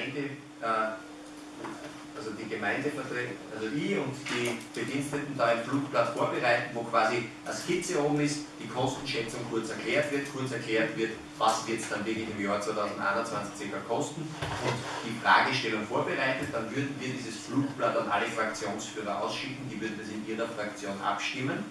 Gemeinde, äh, also die Gemeindevertreter, also ich und die Bediensteten da ein Flugblatt vorbereiten, wo quasi eine Skizze oben ist, die Kostenschätzung kurz erklärt wird, kurz erklärt wird, was wird es dann wirklich im Jahr 2021 circa kosten und die Fragestellung vorbereitet, dann würden wir dieses Flugblatt an alle Fraktionsführer ausschicken, die würden das in ihrer Fraktion abstimmen.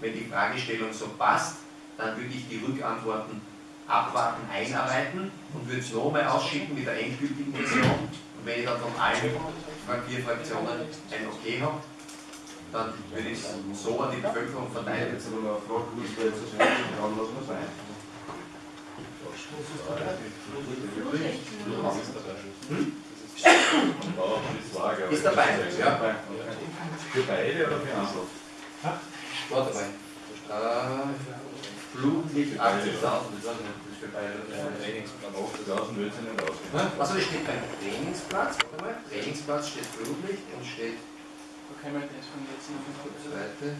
Wenn die Fragestellung so passt, dann würde ich die Rückantworten abwarten, einarbeiten und würde es nochmal ausschicken mit der endgültigen Version. Und wenn ich dann von allen vier Fraktionen ein Okay habe, dann würde ich es so an die Bevölkerung verteilen. Jetzt aber noch eine Frage, ist da jetzt das Fernsehen dran, lassen wir es ein. Ist dabei, ja. Für beide oder für andere? War dabei. Äh, Flutlicht 80.000, das ist für beide. Draußen wird sie nicht ausgehen. Also es steht beim Trainingsplatz, warte mal, Trainingsplatz steht Flutlicht und steht Okay, mal das von jetzt noch ein Seite.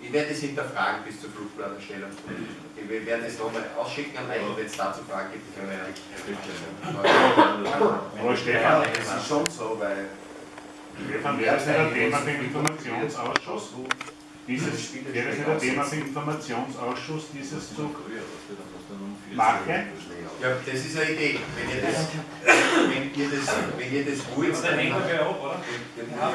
Ich werde das hinterfragen bis zur Flugblatterstellung. Wir werden es nochmal ausschicken an euch, wenn es dazu Fragen gibt. können wir ja- Aber Stefan, Es ist schon so, weil wäre das nicht ein Thema für den Informationsausschuss? Dieses, wäre das nicht ein Thema für den Informationsausschuss, dieses zu machen? Ja, das ist eine Idee. Wenn ihr das, wenn ihr das, wenn ihr das wollt, Dann hängen wir ab, oder? Ja,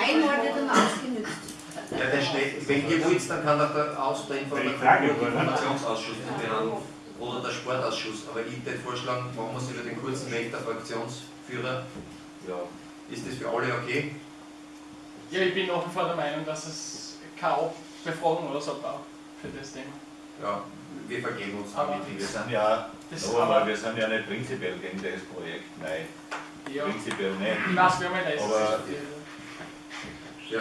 Einmal wird dann ausgenützt. der steht, wenn ihr wollt, dann kann auch der, Aus, der? Informationsausschuss behandeln oder der Sportausschuss. Aber ich würde vorschlagen, machen wir es über den kurzen Weg der Fraktionsführer. ja, Ist das für alle okay? Ja, ich bin nach wie vor der Meinung, dass es keine Befragung oder so braucht für das Thema. Ja, wir vergeben uns Aber- damit. wir sind ja, Das aber, wir sind ja nicht prinzipiell gegen das Projekt, nein, ja, prinzipiell nicht. ich weiß, wir haben ja das. Aber- Ja,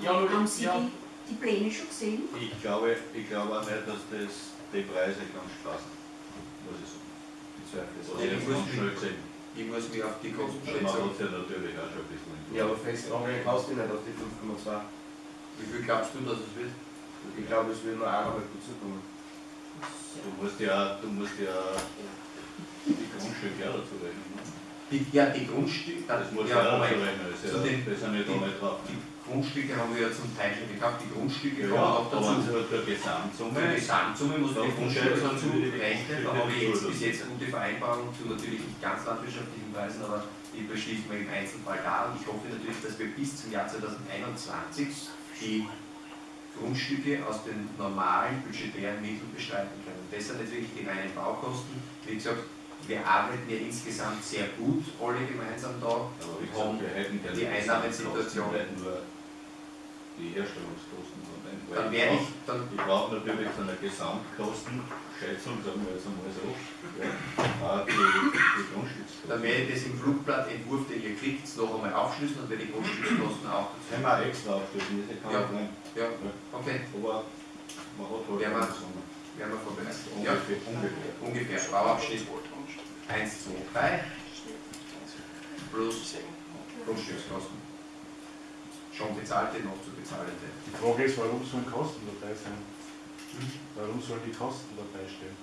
Ja, nur, Haben Sie ja. die, die Pläne schon gesehen? Ich glaube, ich glaube auch nicht, dass das die Preise ganz passen, muss ich sagen. Ich zweifle. Ja, muss mich- schnell gesehen. Ich muss mich auf die Man Kostenschätzung. hat ja natürlich auch schon ein bisschen. Ja, aber festnageln kannst du nicht auf die 5,2. Wie viel glaubst du, dass es wird? Ich glaube, es wird nur einmal dazu kommen. Du musst ja, du musst ja die Grundstücke auch dazu rechnen. Die, ja, die Grundstücke, Das muss ja, ja auch ist Zu ja, den- das sind ja da nicht drauf. die Grundstücke haben wir ja zum Teil schon gekauft, die Grundstücke Ja, kommen aber dazu. sie halt der Gesamtsumme, Die Gesamtsumme muss die Grundstücke dazu rechnen, da habe ich jetzt bis jetzt gute Vereinbarungen zu natürlich nicht ganz landwirtschaftlichen Preisen, aber die beschließen wir im Einzelfall da und ich hoffe natürlich, dass wir bis zum Jahr 2021 die Grundstücke aus den normalen budgetären Mitteln bestreiten können. Das sind wirklich die reinen Baukosten. Wie gesagt, wir arbeiten ja insgesamt sehr gut, alle gemeinsam da. aber wie haben wir hätten die Einnahmensituation. nicht nur die Herstellungskosten von den Dann werde ich, dann Ich brauche natürlich so eine Gesamtkostenschätzung, sagen wir jetzt einmal so, ja, auch die, die Grundstückskosten. Dann werde ich das im Flugblattentwurf, den ihr kriegt, noch einmal aufschlüsseln und werde die Grundstückskosten auch dazu. Können wir extra aufstellen, das ist kein Ja. Problem. Ja, okay, Aber man hat halt Werden wir- werden wir vorbereitet. Ja, Ungefähr, ungefähr. ungefähr. Bauabschnitt 1, 2, 3 plus Grundstückskosten. Schon bezahlte, noch zu bezahlende. Die Frage ist, warum sollen Kosten dabei sein? Warum sollen die Kosten dabei stehen?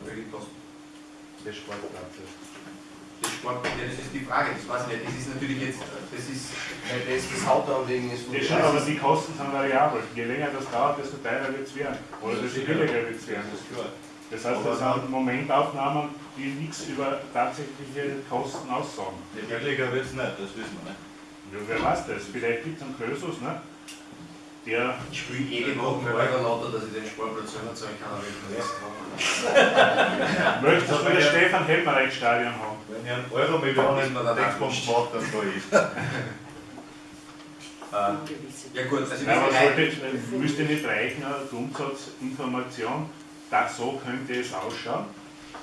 Welche Kosten? Des Sportplatzes. Das Sport, ja, das ist die Frage, das weiß ich nicht. Das ist natürlich jetzt, das ist, Weil das das Hauptanliegen ist Ja, schon, aber die Kosten sind variabel. Je länger das dauert, desto teurer wird es werden. Oder desto billiger wird es werden. Das ist klar. Das heißt, das sind Momentaufnahmen, die nichts über tatsächliche Kosten aussagen. Die billiger wird es nicht, das wissen wir nicht. Ja, wer weiß das? Vielleicht gibt es einen Krösus, ne? der ich spiele jede Woche mit Euro dass ich den Sportplatz selber zahlen kann, aber ich kann das möchte so das Stefan Helmerich Stadion haben. Wenn ihr einen Euro Millionen Textbomben macht, dann da ich. Äh, ja gut, also wir Nein, aber sollte, müsste nicht reichen, eine Grundsatzinformation, das so könnte es ausschauen.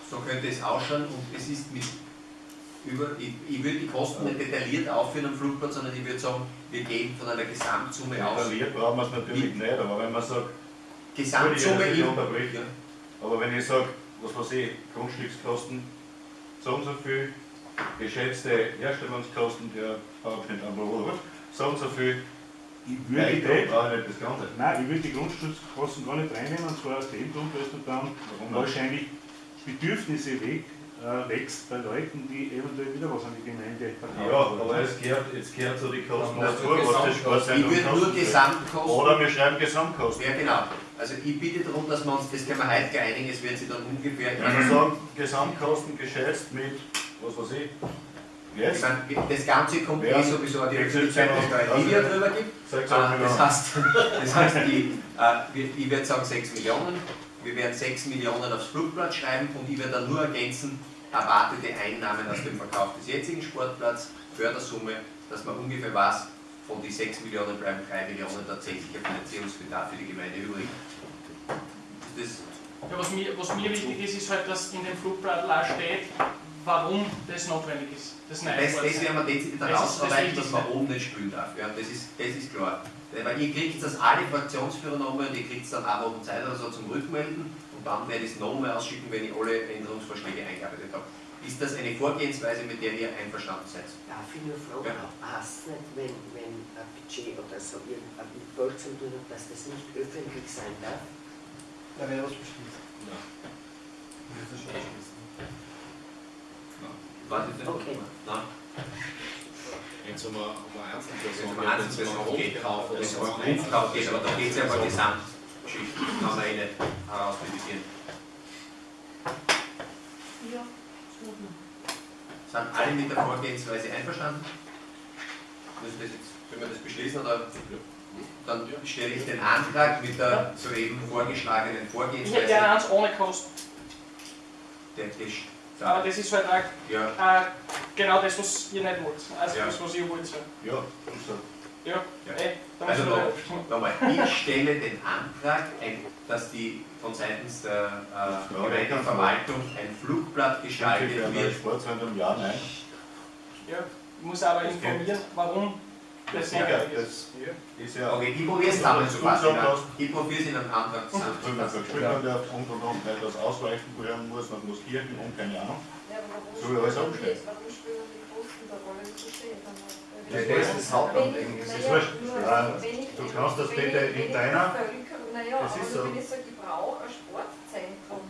so könnte es ausschauen und es ist mit über, ich, ich würde die Kosten nicht detailliert aufführen am Flugplatz, sondern ich würde sagen, wir gehen von einer Gesamtsumme aus. Detailliert brauchen wir es natürlich nicht, aber wenn man sagt, Gesamtsumme ich unterbrechen. ja, aber wenn ich sage, was weiß ich, Grundstückskosten, so und so viel, geschätzte Herstellungskosten der PowerPoint so und so viel, Ich würde Nein, die, ich nicht das Ganze. nein, ich würde die Grundstückskosten gar nicht reinnehmen, und zwar aus dem Grund, weil du dann Warum nicht? wahrscheinlich Bedürfnisse weg, äh, wächst bei Leuten, die eventuell wieder was an die Gemeinde verkaufen Ja, aber es gehört, es gehört zu den Kosten dazu, was das Ich Sportzentrum würde nur. Gesamtkosten. Oder wir schreiben Gesamtkosten. Ja, genau. Also ich bitte darum, dass wir uns, das können wir heute einigen, es wird sich dann ungefähr. Wir sagen, Gesamtkosten geschätzt mit, was weiß ich, Ich meine, das Ganze kommt Ja. eh sowieso an die Öffentlichkeit, dass da ein Video drüber gibt. Äh, Das heißt, das heißt die, äh, wir- ich werde sagen 6 Millionen, wir werden 6 Millionen aufs Flugblatt schreiben und ich werde dann nur ergänzen, erwartete Einnahmen aus dem Verkauf des jetzigen Sportplatzes, Fördersumme, dass man ungefähr weiß, von die 6 Millionen bleiben 3 Millionen tatsächlicher Finanzierungsbedarf für die Gemeinde übrig. Ja, was, mir, was mir wichtig ist, ist halt, dass in dem Flugblatt auch steht, warum das notwendig ist. Das das, das, das werden wir dezidiert herausarbeiten, dass man oben nicht spielen darf. Ja, das, ist, das ist klar. Weil ihr kriegt das alle Fraktionsführer nochmal und ihr kriegt es dann auch Wochen Zeit oder so zum Rückmelden und dann werde ich es nochmal ausschicken, wenn ich alle Änderungsvorschläge eingearbeitet habe. Ist das eine Vorgehensweise, mit der ihr einverstanden seid? Darf ich nur fragen, Ja. passt nicht, wenn, wenn ein Budget oder so irgendein mit Geld zu tun hat, dass das nicht öffentlich sein darf? Da wäre was beschließen. Ja. Das ist schon beschließen. Was ist denn? Okay. Nein. Wenn es um eine, um eine Einzelperson Wenn es um geht, wenn es um einen Grundkauf oder wenn es so um einen Grundkauf geht, aber da geht es ja um eine Gesamtgeschichte, das kann man eh nicht herausdividieren. Ja. Sind alle mit der Vorgehensweise einverstanden? Müssen wir das jetzt, können wir das beschließen oder? Dann stelle ich den Antrag mit der soeben vorgeschlagenen Ich hätte Vorgehensweise. gerne eins ohne Kosten, Der Tisch. Aber das ist halt auch Ja, äh, genau das, was ihr nicht wollt. Also Ja. das, was ihr wollt. So. Ja, so. Ja, Ja. eh, da Also nochmal, ich stelle den Antrag, ein- dass die von seitens der äh, Ja, Gemeindeverwaltung ein Flugblatt gestaltet ein wird. Sportzentrum, ja, nein. ja, ich muss aber informieren, warum das notwendig das ist. ja. Okay, ich probiere es zusammenzufassen. Ja. Ich probiere es in einem Antrag zusammenzufassen. hat, der und und und nicht das ausreichend werden muss, man muss Kirchen und keine Ahnung. Ja, So wie alles die- Warum spielen die Kosten da Rolle zu sehen? Ja, das ist das Hauptanliegen. Das ist wurscht. Ja, ich, du kannst das bitte ich- in wenn ich deiner- naja, Das aber ist so. wenn ich sage, ich brauche ein Sportzentrum.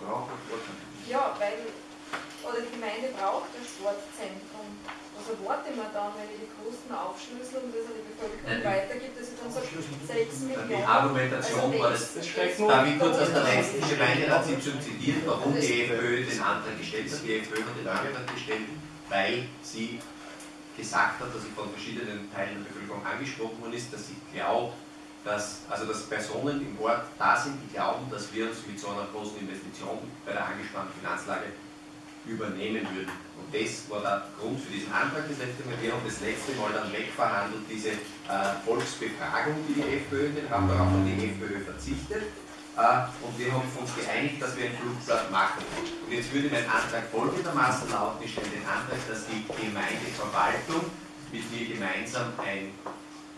Brauchen wir Sportzentrum. Ja, weil, oder die Gemeinde braucht ein Sportzentrum. Erwarte ich mir dann, wenn ich die Kosten aufschlüssel und das an die Bevölkerung Nein, die- weitergibt, dass ich dann sage, 6 Die Millionen. Argumentation war das. Das Darf ich kurz aus der letzten Gemeinderatssitzung zitieren, warum Also die FPÖ den Antrag gestellt hat? Die FPÖ hat den Antrag gestellt, weil sie gesagt hat, dass sie von verschiedenen Teilen der Bevölkerung angesprochen worden ist, dass sie glaubt, dass, also dass Personen im Ort da sind, die glauben, dass wir uns mit so einer großen Investition bei der angespannten Finanzlage übernehmen würden. Und das war der Grund für diesen Antrag das letzte Mal. Wir haben das letzte Mal dann wegverhandelt, diese äh, Volksbefragung, die die FPÖ in den Raum, darauf hat die FPÖ verzichtet. Äh, und wir haben uns geeinigt, dass wir ein Flugblatt machen. Und jetzt würde mein Antrag folgendermaßen lauten, ich stelle den Antrag, dass die Gemeindeverwaltung mit mir gemeinsam ein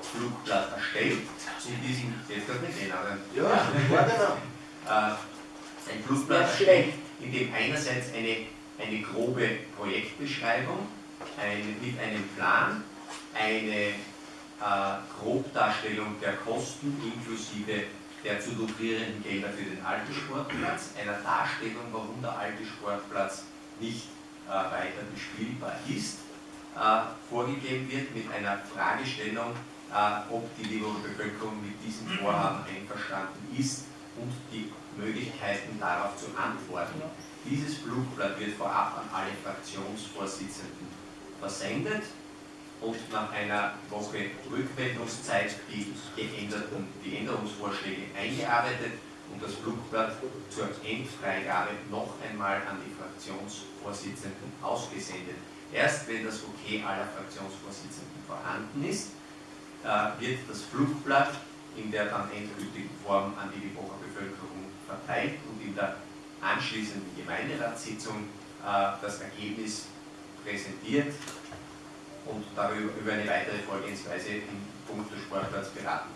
Flugblatt erstellt. In diesem, jetzt kann nicht gehen, aber Ja, warte noch. äh, ein Flugblatt Ja, erstellt, in dem einerseits eine, eine grobe Projektbeschreibung ein, mit einem Plan, eine äh, Grobdarstellung der Kosten inklusive der zu lukrierenden Gelder für den alten Sportplatz, einer Darstellung, warum der alte Sportplatz nicht äh, weiter bespielbar ist, äh, vorgegeben wird mit einer Fragestellung, äh, ob die Lieberer Bevölkerung mit diesem Vorhaben einverstanden ist und die Möglichkeiten darauf zu antworten. Dieses Flugblatt wird vorab an alle Fraktionsvorsitzenden versendet und nach einer Woche Rückmeldungszeit die geänderten, die Änderungsvorschläge eingearbeitet und das Flugblatt zur Endfreigabe noch einmal an die Fraktionsvorsitzenden ausgesendet. Erst wenn das Okay aller Fraktionsvorsitzenden vorhanden ist, äh, wird das Flugblatt in der dann endgültigen Form an die Liebacher Bevölkerung verteilt und in der anschließenden Gemeinderatssitzung äh, das Ergebnis präsentiert und darüber über eine weitere Vorgehensweise im Punkt des Sportplatz beraten.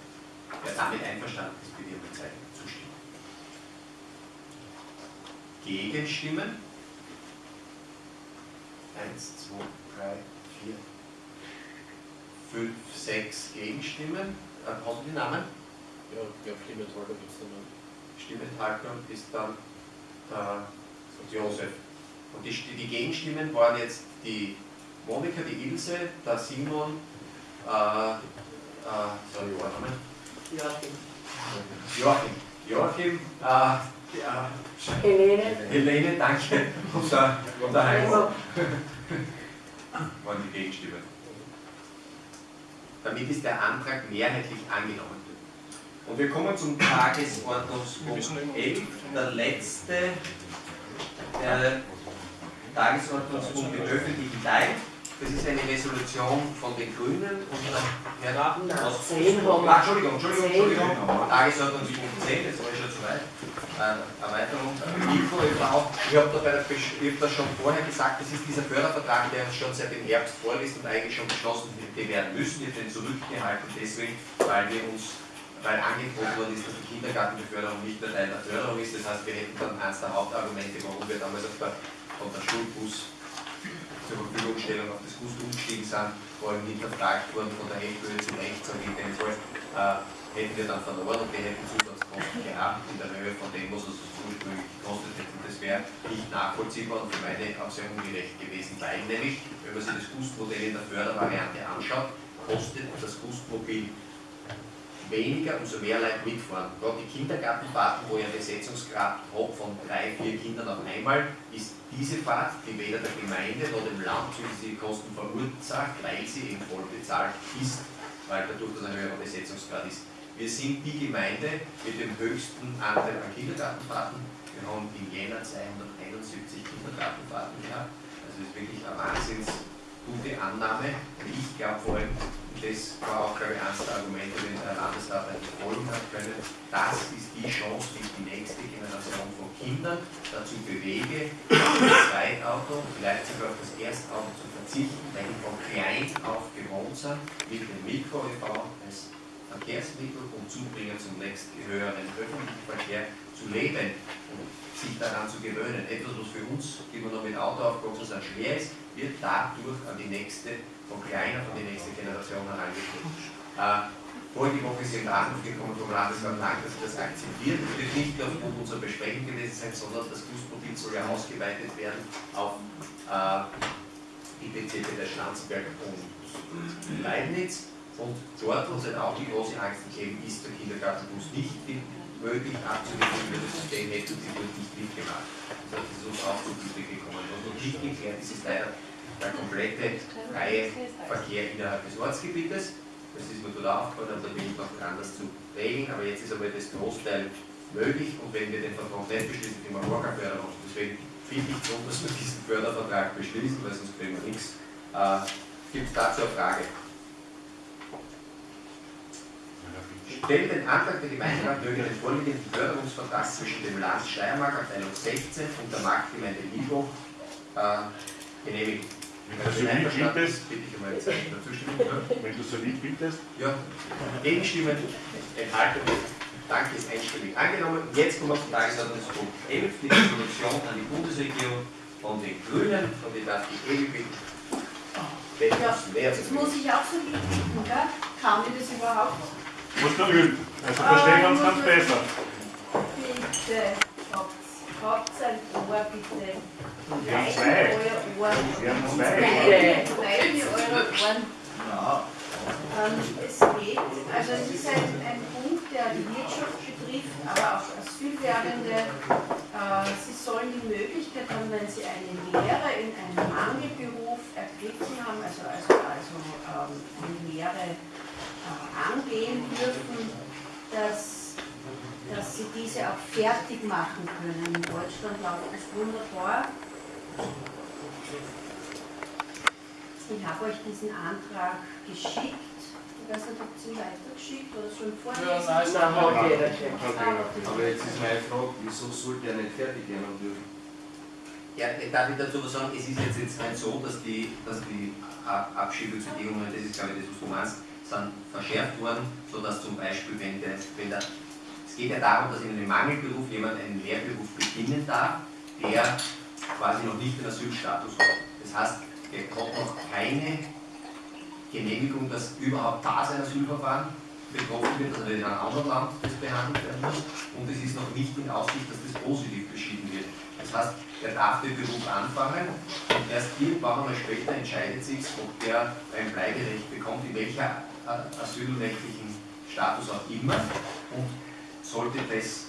Wer damit einverstanden ist, bitte um Zeichen zustimmen. Gegenstimmen? Eins, zwei, drei, vier, fünf, sechs Gegenstimmen. Äh, hast du die Namen? Ja, ich glaube, Stimmenthalter gibt es dann noch. Stimmenthalter ist dann der Josef. Und die, die Gegenstimmen waren jetzt die Monika, die Ilse, der Simon, äh, äh, sorry? Joachim. Joachim. Joachim, äh, ja, Helene. Helene, danke. Und der, und der Heimo Also, waren die Gegenstimmen. Damit ist der Antrag mehrheitlich angenommen. Und wir kommen zum Tagesordnungspunkt 11, der letzte äh, Tagesordnungspunkt im öffentlichen Teil. Das ist eine Resolution von den Grünen und der Herr aus- zehn haben wir. Ah, Entschuldigung, Entschuldigung. Entschuldigung. Tagesordnungspunkt 10, jetzt war ich schon zu weit. Äh, Erweiterung. Info e.V. Ich habe da hab das schon vorher gesagt, das ist dieser Fördervertrag, der uns schon seit dem Herbst vorliegt und eigentlich schon beschlossen hätte werden müssen. Wir haben den zurückgehalten, deswegen, weil wir uns weil angeboten worden ist, dass die Kindergartenbeförderung nicht mehr Teil der Förderung ist. Das heißt, wir hätten dann eines der Hauptargumente, warum wir damals auf der, von der Schulbus zur Verfügungstellung auf das Bus umgestiegen sind, vor allem hinterfragt worden von der Hälfte zu rechts und jedenfalls äh, hätten wir dann verloren und wir hätten Zusatzkosten gehabt in der Höhe von dem, was es ursprünglich gekostet hätte. Das wäre nicht nachvollziehbar und für meine auch sehr ungerecht gewesen, weil nämlich, wenn man sich das Gustmodell in der Fördervariante anschaut, kostet das Gustmobil weniger, umso mehr Leute mitfahren. Gerade die Kindergartenfahrten, wo ich einen Besetzungsgrad habe von drei, vier Kindern auf einmal, ist diese Fahrt, die weder der Gemeinde noch dem Land zusätzliche Kosten verursacht, weil sie eben voll bezahlt ist, weil dadurch das ein höherer Besetzungsgrad ist. Wir sind die Gemeinde mit dem höchsten Anteil an Kindergartenfahrten. Wir haben im Jänner 271 Kindergartenfahrten gehabt. Also das ist wirklich eine wahnsinns gute Annahme. Ich glaube vor allem, das war auch, glaube ich, eines der Argumente, den der Landesrat eigentlich folgen hat können, das ist die Chance, die ich die nächste Generation von Kindern dazu bewege, auf das Zweitauto, vielleicht sogar auf das Erstauto zu verzichten, weil die von klein auf gewohnt sind, mit dem Mikro-EV als Verkehrsmittel und Zubringer zum nächsten höheren öffentlichen Verkehr zu leben und sich daran zu gewöhnen. Etwas, was für uns, die wir noch mit Auto aufgewachsen sind, schwer ist, wird dadurch an die nächste, von kleiner, von die nächste Generation herangeführt. Äh, vorige Woche sind wir Anruf gekommen vom Landesrat Lang, dass sie das akzeptiert. Das wird nicht aufgrund unserer Besprechung gewesen sein, sondern das Busmobil soll ja ausgeweitet werden auf äh, die Bezirke der Schlanzberg und Leibniz. Und dort, wo es halt auch die große Angst gegeben ist, der Kindergartenbus nicht möglich abzuwickeln über das System, hätten sie dort nicht mitgemacht. Das heißt, es ist uns auch zu Gute gekommen. Was noch nicht geklärt ist, ist leider der komplette freie Verkehr innerhalb des Ortsgebietes. Das ist mir dort aufgefallen, da bin ich noch dran, das zu regeln, aber jetzt ist aber das Großteil möglich und wenn wir den Vertrag nicht beschließen, kriegen wir gar keine Förderung. Deswegen finde ich schon, dass wir diesen Fördervertrag beschließen, weil sonst kriegen wir nichts. Äh, Gibt es dazu eine Frage? Stellen den Antrag der Gemeinderat möge den vorliegenden Förderungsvertrag zwischen dem Land Steiermark, Abteilung 16 und der Marktgemeinde Libo äh, genehmigen. Wenn du so lieb bittest, Bitte ich um ein Zeichen der Zustimmung. Ja. wenn du so lieb bittest, Ja, Gegenstimmen, Enthaltung, danke, ist einstimmig angenommen. Jetzt kommen wir zum Tagesordnungspunkt 11, die Resolution an die Bundesregierung von den Grünen, von der darf ich Ewi bitten. Ja, Das muss ich auch so lieb bitten, gell? Kann ich das überhaupt? Musst du üben. Also verstehen wir uns ganz muss besser. Bitte, habt, ein Ohr, bitte. Wir haben zwei. Wir haben zwei. Reichen eure Ohren. Ähm, es geht, also es ist ein, ein Punkt, der die Wirtschaft betrifft, aber auch Asylwerbende. Äh, sie sollen die Möglichkeit haben, wenn sie eine Lehre in einem Mangelberuf ergriffen haben, also, also, also ähm, eine Lehre angehen dürfen, dass, dass sie diese auch fertig machen können. In Deutschland läuft das wunderbar. Ich habe euch diesen Antrag geschickt. Ich weiß nicht, habt ihr ihn weitergeschickt oder schon vorlesen? Ja, nein, schon. Ah, okay. Aber jetzt ist meine Frage, wieso sollte er nicht fertig gehen und dürfen? Ja, darf ich dazu was sagen, es ist jetzt, jetzt nicht so, dass die, dass die Ab- Abschiebebedingungen, das ist glaube ich das, was du meinst, sind verschärft worden, sodass zum Beispiel, wenn der, wenn der, es geht ja darum, dass in einem Mangelberuf jemand einen Lehrberuf beginnen darf, der quasi noch nicht den Asylstatus hat. Das heißt, er hat noch keine Genehmigung, dass überhaupt da sein Asylverfahren betroffen wird, also in einem anderen Land das behandelt werden muss und es ist noch nicht in Aussicht, dass das positiv beschieden wird. Das heißt, er darf den Beruf anfangen und erst irgendwann einmal später entscheidet sich, ob der ein Bleiberecht bekommt, in welcher äh, asylrechtlichen Status auch immer. Und sollte das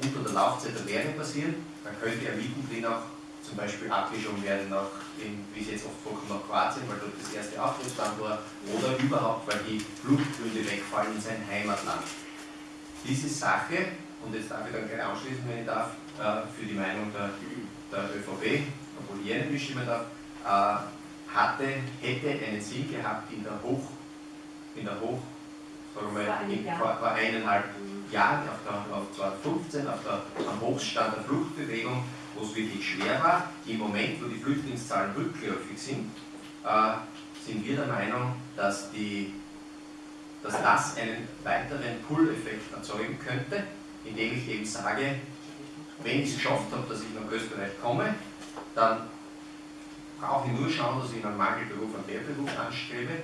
unter der Laufzeit der Lehre passieren, dann könnte er mittendrin auch zum Beispiel abgeschoben werden, nach, in, wie es jetzt oft vorkommt, nach Kroatien, weil dort das erste Aufenthaltsland war, oder überhaupt, weil die Fluchtgründe wegfallen in sein Heimatland. Diese Sache, und jetzt darf ich dann gleich anschließen, wenn ich darf, für die Meinung der, der ÖVP, obwohl ich nicht bestimmen darf, äh, hatte, hätte einen Sinn gehabt in der Hoch, in der Hoch, sagen wir mal, in, vor, vor eineinhalb Jahren, auf, der, auf 2015, auf der, am Hochstand der Fluchtbewegung, wo es wirklich schwer war. Im Moment, wo die Flüchtlingszahlen rückläufig sind, äh, sind wir der Meinung, dass, die, dass das einen weiteren Pull-Effekt erzeugen könnte, indem ich eben sage, wenn ich es geschafft habe, dass ich nach Österreich komme, dann brauche ich nur schauen, dass ich einen Mangelberuf, einen Lehrberuf anstrebe